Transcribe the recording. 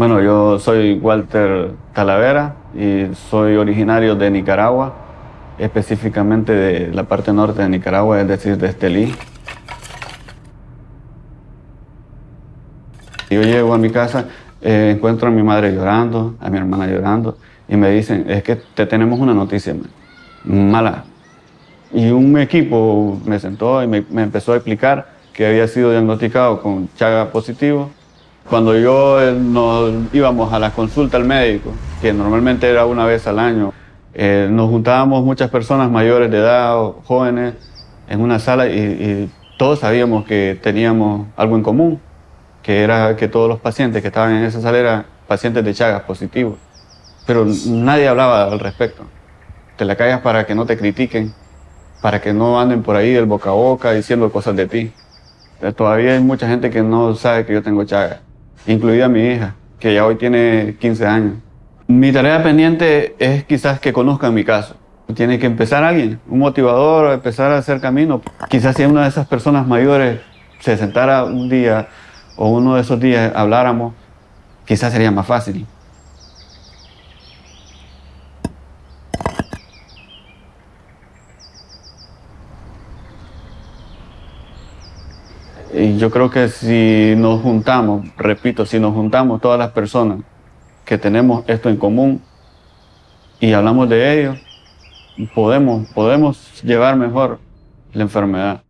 Bueno, yo soy Walter Talavera y soy originario de Nicaragua, específicamente de la parte norte de Nicaragua, es decir, de Estelí. Yo llego a mi casa, eh, encuentro a mi madre llorando, a mi hermana llorando, y me dicen, es que te tenemos una noticia mala. Y un equipo me sentó y me, me empezó a explicar que había sido diagnosticado con Chaga positivo cuando yo eh, nos íbamos a la consulta al médico, que normalmente era una vez al año, eh, nos juntábamos muchas personas mayores de edad, jóvenes, en una sala y, todos sabíamos que teníamos algo en común, que era que todos los pacientes que estaban en esa sala eran pacientes de Chagas positivos. Pero nadie hablaba al respecto. Te la callas para que no te critiquen, para que no anden por ahí del boca a boca diciendo cosas de ti. Todavía hay mucha gente que no sabe que yo tengo Chagas incluida mi hija, que ya hoy tiene 15 años. Mi tarea pendiente es quizás que conozcan mi caso. Tiene que empezar alguien, un motivador, empezar a hacer camino. Quizás si una de esas personas mayores se sentara un día o uno de esos días habláramos, quizás sería más fácil. Y yo creo que si nos juntamos, repito, si nos juntamos todas las personas que tenemos esto en común y hablamos de ello, podemos, podemos llevar mejor la enfermedad.